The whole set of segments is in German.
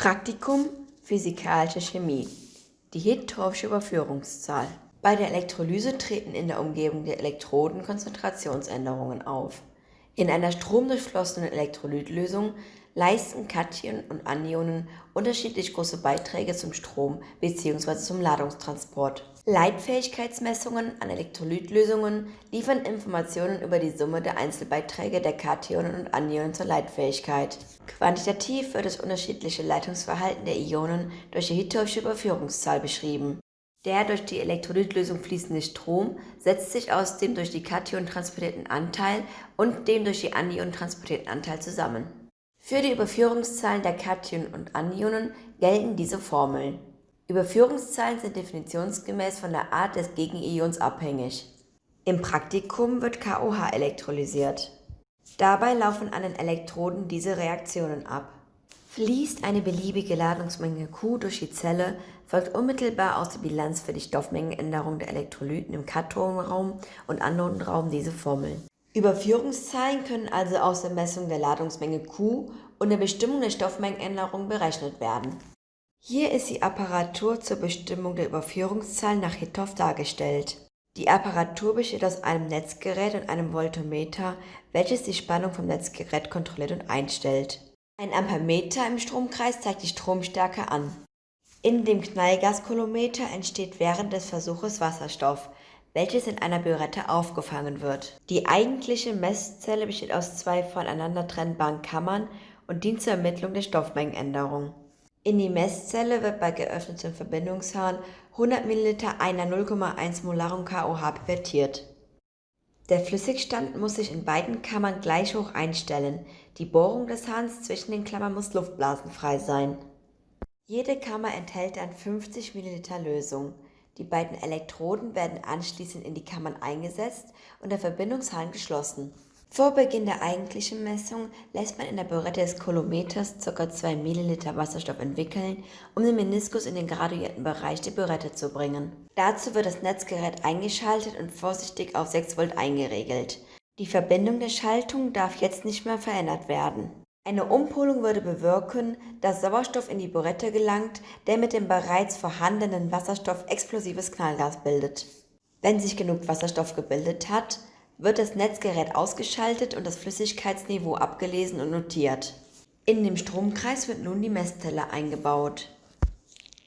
Praktikum Physikalische Chemie Die Hittorfsche Überführungszahl Bei der Elektrolyse treten in der Umgebung der Elektroden Konzentrationsänderungen auf. In einer stromdurchflossenen Elektrolytlösung leisten Kationen und Anionen unterschiedlich große Beiträge zum Strom bzw. zum Ladungstransport. Leitfähigkeitsmessungen an Elektrolytlösungen liefern Informationen über die Summe der Einzelbeiträge der Kationen und Anionen zur Leitfähigkeit. Quantitativ wird das unterschiedliche Leitungsverhalten der Ionen durch die Hittorfsche Überführungszahl beschrieben. Der durch die Elektrolytlösung fließende Strom setzt sich aus dem durch die Kationen transportierten Anteil und dem durch die Anionen transportierten Anteil zusammen. Für die Überführungszahlen der Kationen und Anionen gelten diese Formeln. Überführungszahlen sind definitionsgemäß von der Art des Gegenions abhängig. Im Praktikum wird KOH elektrolysiert. Dabei laufen an den Elektroden diese Reaktionen ab. Fließt eine beliebige Ladungsmenge Q durch die Zelle, folgt unmittelbar aus der Bilanz für die Stoffmengenänderung der Elektrolyten im Kathodenraum und Anodenraum diese Formel. Überführungszahlen können also aus der Messung der Ladungsmenge Q und der Bestimmung der Stoffmengenänderung berechnet werden. Hier ist die Apparatur zur Bestimmung der Überführungszahlen nach Hittorf dargestellt. Die Apparatur besteht aus einem Netzgerät und einem Voltmeter, welches die Spannung vom Netzgerät kontrolliert und einstellt. Ein Ampermeter im Stromkreis zeigt die Stromstärke an. In dem Knallgaskolometer entsteht während des Versuches Wasserstoff, welches in einer Bürette aufgefangen wird. Die eigentliche Messzelle besteht aus zwei voneinander trennbaren Kammern und dient zur Ermittlung der Stoffmengenänderung. In die Messzelle wird bei geöffnetem Verbindungshahn 100 ml einer 0,1 molaren KOH pipettierт. Der Flüssigstand muss sich in beiden Kammern gleich hoch einstellen, die Bohrung des Hahns zwischen den Klammern muss luftblasenfrei sein. Jede Kammer enthält dann 50 ml Lösung. Die beiden Elektroden werden anschließend in die Kammern eingesetzt und der Verbindungshahn geschlossen. Vor Beginn der eigentlichen Messung lässt man in der Bürette des Kolometers ca. 2 ml Wasserstoff entwickeln, um den Meniskus in den graduierten Bereich der Bürette zu bringen. Dazu wird das Netzgerät eingeschaltet und vorsichtig auf 6 Volt eingeregelt. Die Verbindung der Schaltung darf jetzt nicht mehr verändert werden. Eine Umpolung würde bewirken, dass Sauerstoff in die Bürette gelangt, der mit dem bereits vorhandenen Wasserstoff explosives Knallgas bildet. Wenn sich genug Wasserstoff gebildet hat, wird das Netzgerät ausgeschaltet und das Flüssigkeitsniveau abgelesen und notiert. In dem Stromkreis wird nun die Messzelle eingebaut.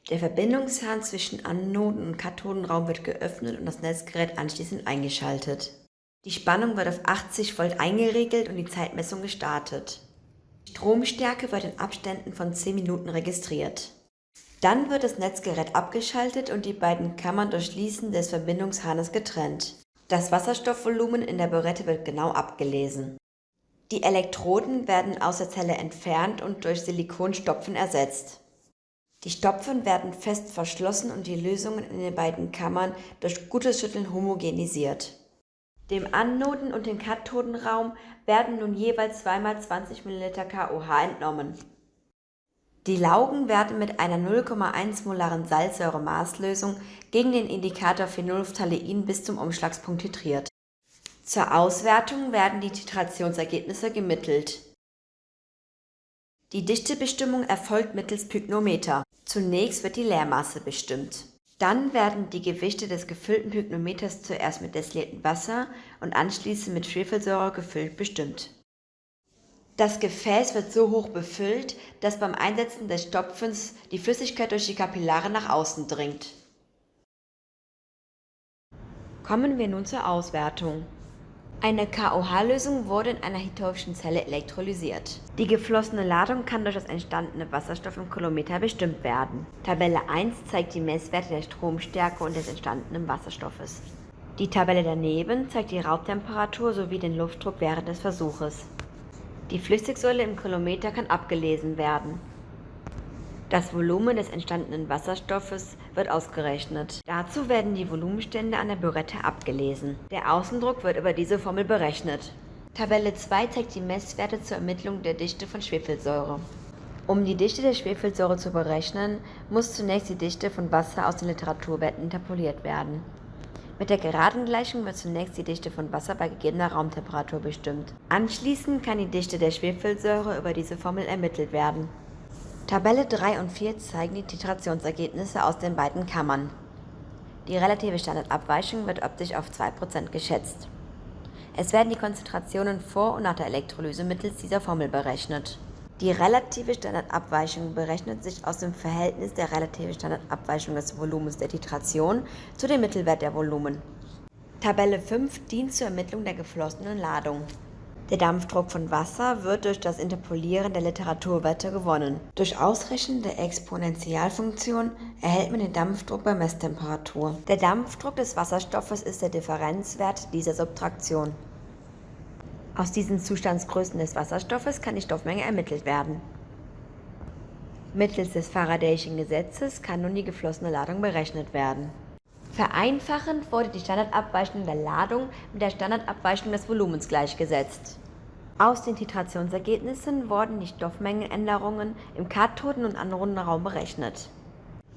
Der Verbindungshahn zwischen Anoden- und Kathodenraum wird geöffnet und das Netzgerät anschließend eingeschaltet. Die Spannung wird auf 80 Volt eingeregelt und die Zeitmessung gestartet. Stromstärke wird in Abständen von 10 Minuten registriert. Dann wird das Netzgerät abgeschaltet und die beiden Kammern durch Schließen des Verbindungshahnes getrennt. Das Wasserstoffvolumen in der Bürette wird genau abgelesen. Die Elektroden werden aus der Zelle entfernt und durch Silikonstopfen ersetzt. Die Stopfen werden fest verschlossen und die Lösungen in den beiden Kammern durch gutes Schütteln homogenisiert. Dem Anoden- und dem Kathodenraum werden nun jeweils zweimal 20 ml KOH entnommen. Die Laugen werden mit einer 0,1 molaren Salzsäure-Maßlösung gegen den Indikator Phenolphthalein bis zum Umschlagspunkt titriert. Zur Auswertung werden die Titrationsergebnisse gemittelt. Die Dichtebestimmung erfolgt mittels Pyknometer. Zunächst wird die Leermasse bestimmt. Dann werden die Gewichte des gefüllten Pyknometers zuerst mit destilliertem Wasser und anschließend mit Schwefelsäure gefüllt bestimmt. Das Gefäß wird so hoch befüllt, dass beim Einsetzen des Stopfens die Flüssigkeit durch die Kapillare nach außen dringt. Kommen wir nun zur Auswertung. Eine KOH-Lösung wurde in einer Hittorfschen Zelle elektrolysiert. Die geflossene Ladung kann durch das entstandene Wasserstoff im Kolometer bestimmt werden. Tabelle 1 zeigt die Messwerte der Stromstärke und des entstandenen Wasserstoffes. Die Tabelle daneben zeigt die Raubtemperatur sowie den Luftdruck während des Versuches. Die Flüssigsäule im Kolometer kann abgelesen werden. Das Volumen des entstandenen Wasserstoffes wird ausgerechnet. Dazu werden die Volumenstände an der Bürette abgelesen. Der Außendruck wird über diese Formel berechnet. Tabelle 2 zeigt die Messwerte zur Ermittlung der Dichte von Schwefelsäure. Um die Dichte der Schwefelsäure zu berechnen, muss zunächst die Dichte von Wasser aus den Literaturwerten interpoliert werden. Mit der geraden Gleichung wird zunächst die Dichte von Wasser bei gegebener Raumtemperatur bestimmt. Anschließend kann die Dichte der Schwefelsäure über diese Formel ermittelt werden. Tabelle 3 und 4 zeigen die Titrationsergebnisse aus den beiden Kammern. Die relative Standardabweichung wird optisch auf 2% geschätzt. Es werden die Konzentrationen vor und nach der Elektrolyse mittels dieser Formel berechnet. Die relative Standardabweichung berechnet sich aus dem Verhältnis der relativen Standardabweichung des Volumens der Titration zu dem Mittelwert der Volumen. Tabelle 5 dient zur Ermittlung der geflossenen Ladung. Der Dampfdruck von Wasser wird durch das Interpolieren der Literaturwerte gewonnen. Durch Ausrechnen der Exponentialfunktion erhält man den Dampfdruck bei Messtemperatur. Der Dampfdruck des Wasserstoffes ist der Differenzwert dieser Subtraktion. Aus diesen Zustandsgrößen des Wasserstoffes kann die Stoffmenge ermittelt werden. Mittels des Faradayschen Gesetzes kann nun die geflossene Ladung berechnet werden. Vereinfachend wurde die Standardabweichung der Ladung mit der Standardabweichung des Volumens gleichgesetzt. Aus den Titrationsergebnissen wurden die Stoffmengenänderungen im Kathoden- und Anodenraum berechnet.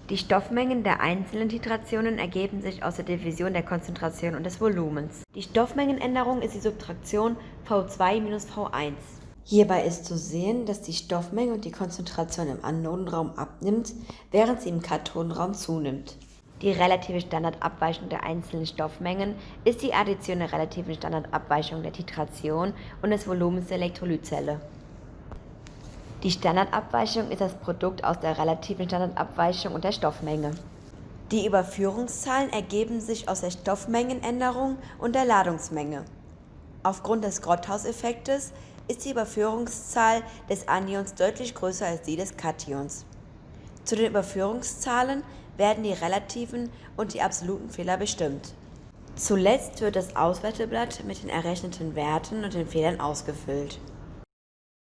Die Stoffmengen der einzelnen Titrationen ergeben sich aus der Division der Konzentration und des Volumens. Die Stoffmengenänderung ist die Subtraktion V2 minus V1. Hierbei ist zu sehen, dass die Stoffmenge und die Konzentration im Anodenraum abnimmt, während sie im Kathodenraum zunimmt. Die relative Standardabweichung der einzelnen Stoffmengen ist die Addition der relativen Standardabweichung der Titration und des Volumens der Elektrolytzelle. Die Standardabweichung ist das Produkt aus der relativen Standardabweichung und der Stoffmenge. Die Überführungszahlen ergeben sich aus der Stoffmengenänderung und der Ladungsmenge. Aufgrund des Grotthaus-Effektes ist die Überführungszahl des Anions deutlich größer als die des Kations. Zu den Überführungszahlen werden die relativen und die absoluten Fehler bestimmt. Zuletzt wird das Auswerteblatt mit den errechneten Werten und den Fehlern ausgefüllt